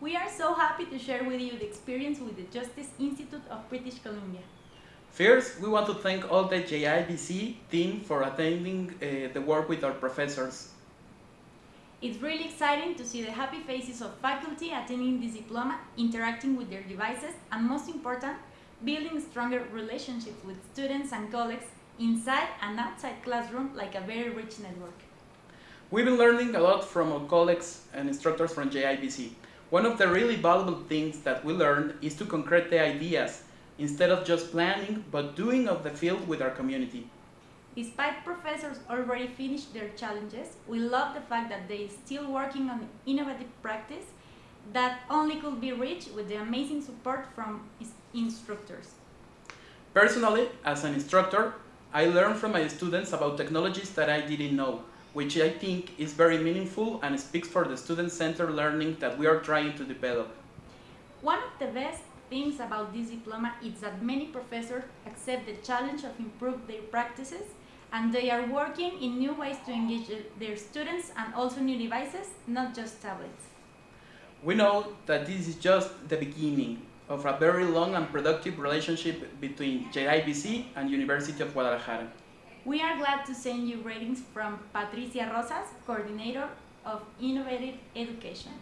We are so happy to share with you the experience with the Justice Institute of British Columbia. First, we want to thank all the JIBC team for attending uh, the work with our professors. It's really exciting to see the happy faces of faculty attending this diploma, interacting with their devices, and most important, building stronger relationships with students and colleagues inside and outside classroom like a very rich network. We've been learning a lot from our colleagues and instructors from JIBC. One of the really valuable things that we learned is to concrete the ideas instead of just planning, but doing of the field with our community. Despite professors already finished their challenges, we love the fact that they are still working on innovative practice that only could be reached with the amazing support from instructors. Personally, as an instructor, I learned from my students about technologies that I didn't know, which I think is very meaningful and speaks for the student-centered learning that we are trying to develop. One of the best things about this diploma is that many professors accept the challenge of improve their practices and they are working in new ways to engage their students and also new devices, not just tablets. We know that this is just the beginning of a very long and productive relationship between JIBC and University of Guadalajara. We are glad to send you ratings from Patricia Rosas, Coordinator of Innovative Education.